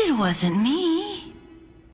It wasn't me.